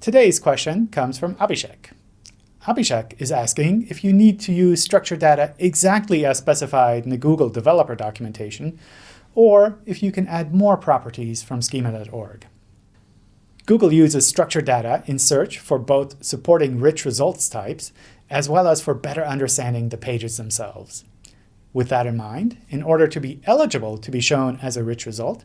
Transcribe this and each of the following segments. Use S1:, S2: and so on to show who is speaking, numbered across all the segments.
S1: Today's question comes from Abhishek. Abhishek is asking if you need to use structured data exactly as specified in the Google developer documentation, or if you can add more properties from schema.org. Google uses structured data in search for both supporting rich results types, as well as for better understanding the pages themselves. With that in mind, in order to be eligible to be shown as a rich result,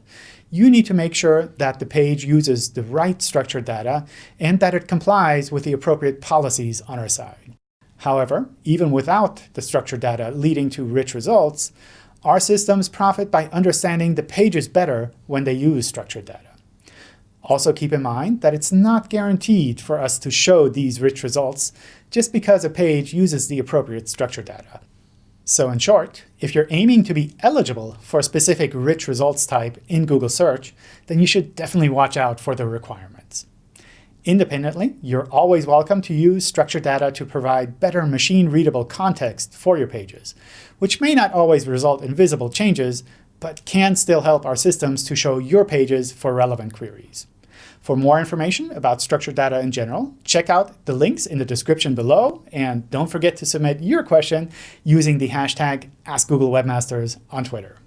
S1: you need to make sure that the page uses the right structured data and that it complies with the appropriate policies on our side. However, even without the structured data leading to rich results, our systems profit by understanding the pages better when they use structured data. Also keep in mind that it's not guaranteed for us to show these rich results just because a page uses the appropriate structured data. So in short, if you're aiming to be eligible for a specific rich results type in Google Search, then you should definitely watch out for the requirements. Independently, you're always welcome to use structured data to provide better machine-readable context for your pages, which may not always result in visible changes, but can still help our systems to show your pages for relevant queries. For more information about structured data in general, check out the links in the description below, and don't forget to submit your question using the hashtag AskGoogleWebmasters on Twitter.